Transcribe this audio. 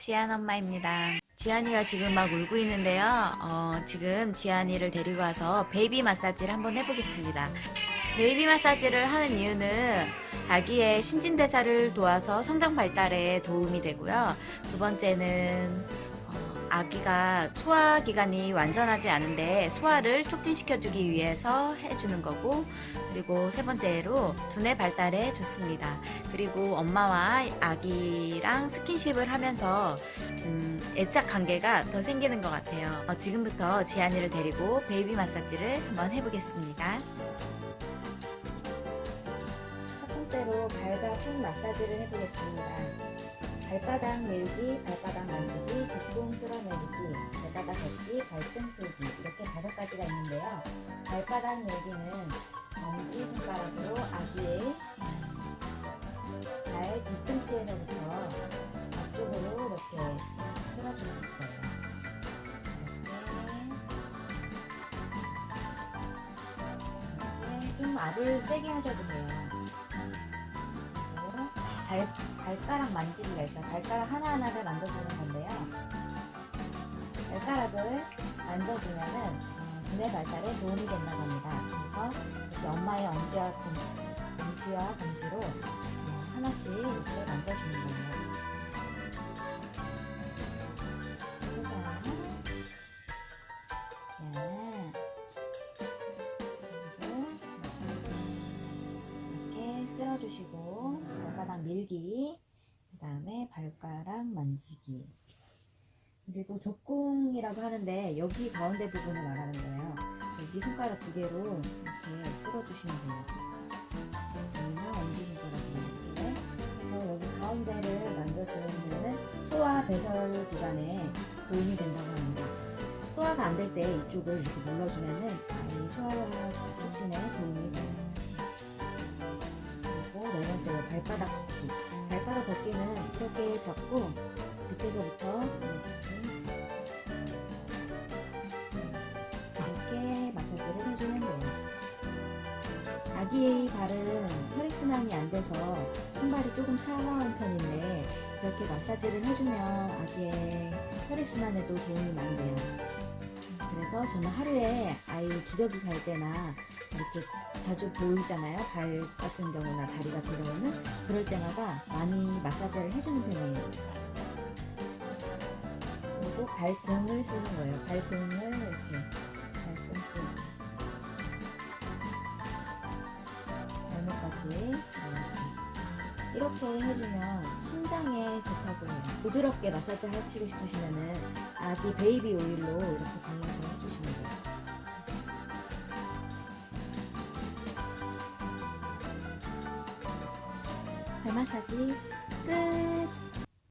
지안 엄마입니다. 지안이가 지금 막 울고 있는데요. 어, 지금 지안이를 데리고 와서 베이비 마사지를 한번 해보겠습니다. 베이비 마사지를 하는 이유는 아기의 신진대사를 도와서 성장 발달에 도움이 되고요. 두 번째는 어, 아기가 소화 기관이 완전하지 않은데 소화를 촉진시켜주기 위해서 해주는 거고 그리고 세 번째로 두뇌 발달에 좋습니다. 그리고 엄마와 아기랑 스킨십을 하면서 음, 애착 관계가 더 생기는 것 같아요. 어, 지금부터 지안이를 데리고 베이비 마사지를 한번 해보겠습니다. 첫 번째로 발과 손 마사지를 해보겠습니다. 발바닥 밀기, 발바닥 만지기, 뒷봉 쓸어내리기, 발바닥 걷기, 발등 쓸기 이렇게 다섯 가지가 있는데요. 발바닥 밀기는 엄지 손가락으로 아기의 발 뒤꿈치에서부터 앞쪽으로 이렇게 쓸어주는 거예요. 이렇게. 이렇게 좀 압을 세게 하셔도 돼요. 발, 발가락 만지기가 있어요. 발가락 하나하나를 만져주는 건데요. 발가락을 만져주면은 어, 두뇌 발달에 도움이 된다고 합니다. 그래서 이렇게 엄마의 엄지와 검, 엄지와 검지로 어, 하나씩 이렇게 만져주는 거예요. 쓸어주시고 발바닥 밀기, 그 다음에 발가락 만지기. 그리고 족궁이라고 하는데 여기 가운데 부분을 말하는 거예요. 여기 손가락 두 개로 이렇게 쓸어주시면 돼요. 여기는 엄지손가락이에요. 그래서 여기 가운데를 이유는 소화 배설 기관에 도움이 된다고 합니다. 소화가 안 될 때 이쪽을 이렇게 눌러주면은 이 소화 촉진에 도움이 돼요. 발바닥 걷기. 발바닥 걷기는 이렇게 잡고 밑에서부터 이렇게 마사지를 해주면 돼요. 아기의 발은 혈액순환이 안 돼서 손발이 조금 차가운 편인데 이렇게 마사지를 해주면 아기의 혈액순환에도 도움이 많이 돼요. 그래서 저는 하루에 아이 기저귀 갈 때나 이렇게 자주 보이잖아요. 발 같은 경우나 다리 같은 경우는 그럴 때마다 많이 마사지를 해주는 편이에요. 그리고 발등을 쓰는 거예요. 발등을 이렇게 발등 쓰고 발목까지 이렇게 이렇게 해주면 신장에 좋다고 해요. 부드럽게 마사지 해치고 싶으시면은 아기 베이비 오일로 이렇게 발라서 해주시면 돼요. 발 마사지 끝!